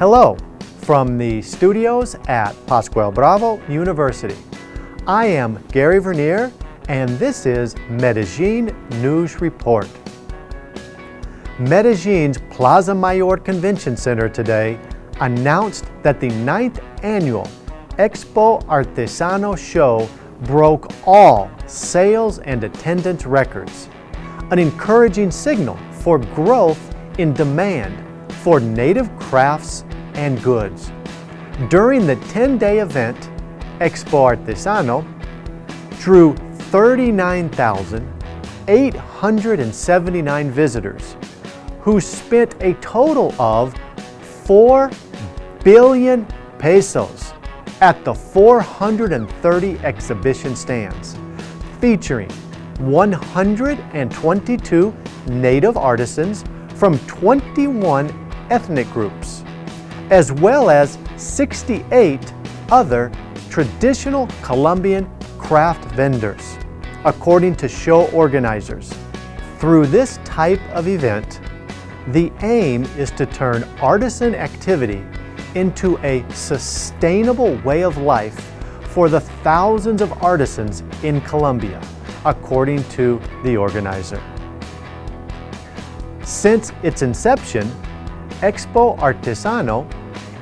Hello from the studios at Pascual Bravo University. I am Gary Vernier and this is Medellin News Report. Medellin's Plaza Mayor Convention Center today announced that the ninth annual Expo Artesano show broke all sales and attendance records, an encouraging signal for growth in demand for native crafts and goods. During the 10-day event, Expo Artesano drew 39,879 visitors who spent a total of 4 billion pesos at the 430 exhibition stands, featuring 122 native artisans from 21 ethnic groups, as well as 68 other traditional Colombian craft vendors, according to show organizers. Through this type of event, the aim is to turn artisan activity into a sustainable way of life for the thousands of artisans in Colombia, according to the organizer. Since its inception, Expo Artesano,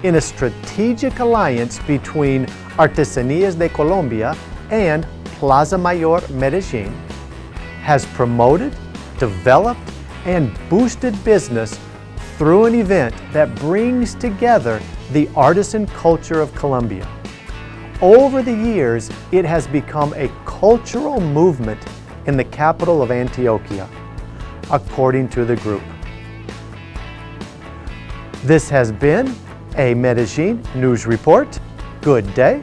in a strategic alliance between Artesanías de Colombia and Plaza Mayor Medellin, has promoted, developed, and boosted business through an event that brings together the artisan culture of Colombia. Over the years, it has become a cultural movement in the capital of Antioquia, according to the group. This has been a Medellin News Report. Good day